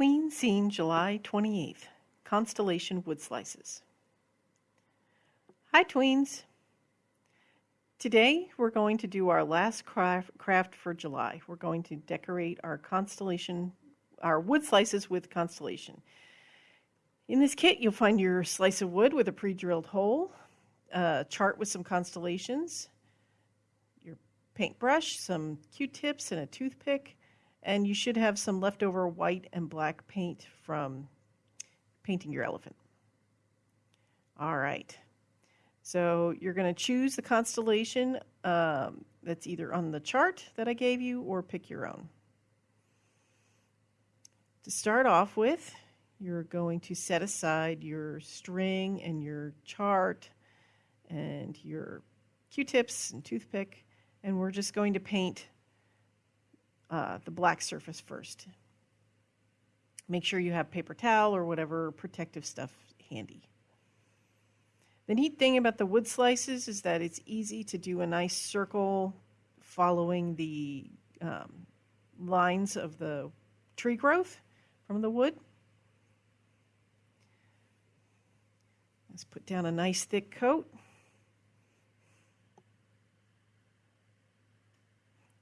Tween Scene, July 28th. Constellation Wood Slices. Hi, Tweens. Today we're going to do our last craft, craft for July. We're going to decorate our constellation, our wood slices with constellation. In this kit, you'll find your slice of wood with a pre-drilled hole, a chart with some constellations, your paintbrush, some Q-tips, and a toothpick, and you should have some leftover white and black paint from painting your elephant. All right. So you're going to choose the constellation um, that's either on the chart that I gave you or pick your own. To start off with, you're going to set aside your string and your chart and your Q-tips and toothpick, and we're just going to paint uh, the black surface first. Make sure you have paper towel or whatever protective stuff handy. The neat thing about the wood slices is that it's easy to do a nice circle following the um, lines of the tree growth from the wood. Let's put down a nice thick coat.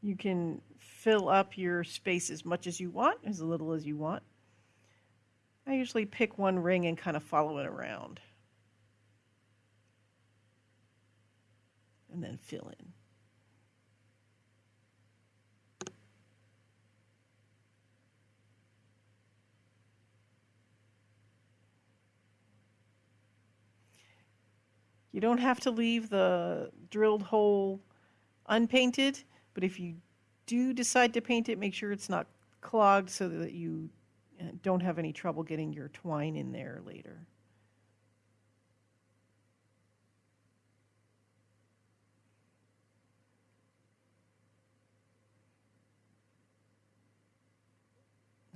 You can fill up your space as much as you want, as little as you want. I usually pick one ring and kind of follow it around. And then fill in. You don't have to leave the drilled hole unpainted, but if you do decide to paint it, make sure it's not clogged so that you uh, don't have any trouble getting your twine in there later.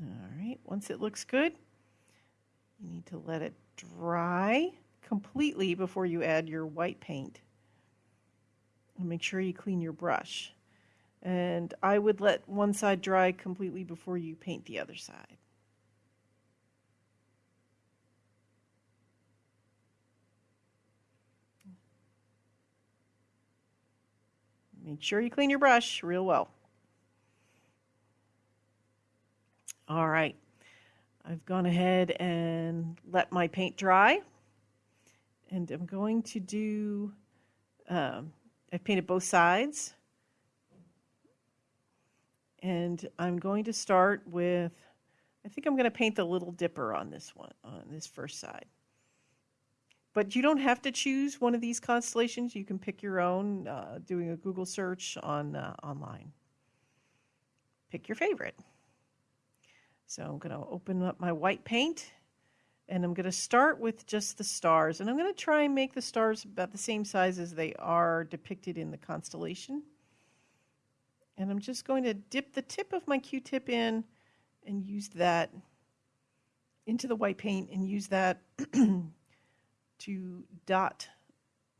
All right, once it looks good, you need to let it dry completely before you add your white paint. And make sure you clean your brush. And I would let one side dry completely before you paint the other side. Make sure you clean your brush real well. All right, I've gone ahead and let my paint dry. And I'm going to do, um, I've painted both sides. And I'm going to start with, I think I'm going to paint the Little Dipper on this one, on this first side. But you don't have to choose one of these constellations. You can pick your own, uh, doing a Google search on uh, online. Pick your favorite. So I'm going to open up my white paint and I'm going to start with just the stars. And I'm going to try and make the stars about the same size as they are depicted in the constellation. And I'm just going to dip the tip of my Q-tip in and use that into the white paint and use that to dot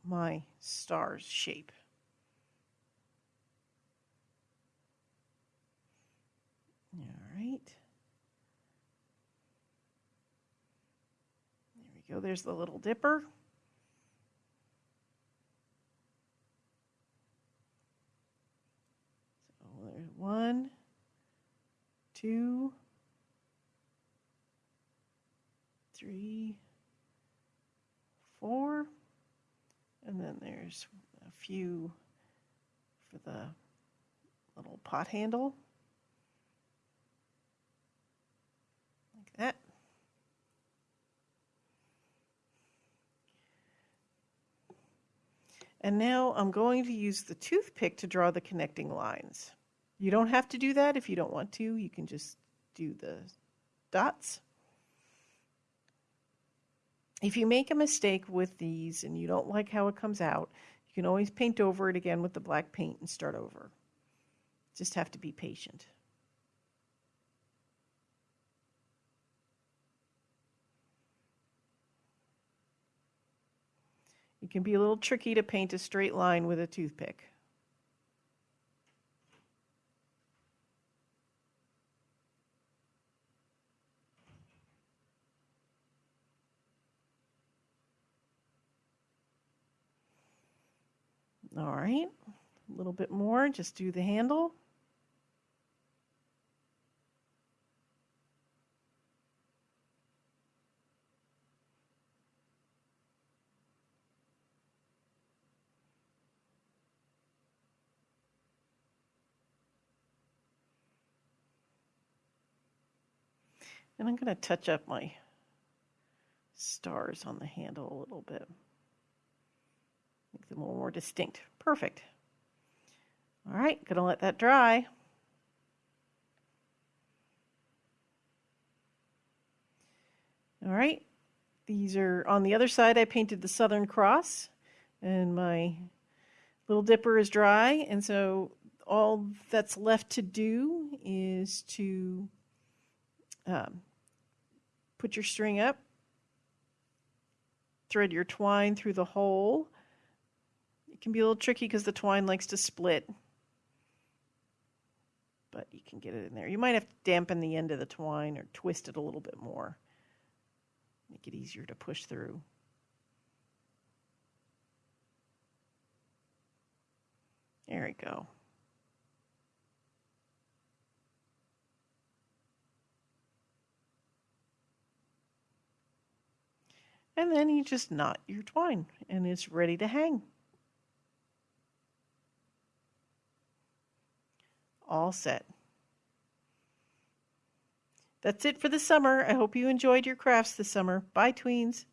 my star's shape. All right. There we go. There's the little dipper. One, two, three, four, and then there's a few for the little pot handle. Like that. And now I'm going to use the toothpick to draw the connecting lines. You don't have to do that if you don't want to. You can just do the dots. If you make a mistake with these and you don't like how it comes out, you can always paint over it again with the black paint and start over. Just have to be patient. It can be a little tricky to paint a straight line with a toothpick. All right, a little bit more, just do the handle. And I'm going to touch up my stars on the handle a little bit. A little more distinct. Perfect. All right, to let that dry. All right, these are on the other side. I painted the Southern Cross, and my little dipper is dry. And so all that's left to do is to um, put your string up, thread your twine through the hole. Can be a little tricky because the twine likes to split, but you can get it in there. You might have to dampen the end of the twine or twist it a little bit more, make it easier to push through. There we go. And then you just knot your twine and it's ready to hang. All set. That's it for the summer. I hope you enjoyed your crafts this summer. Bye, tweens.